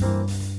you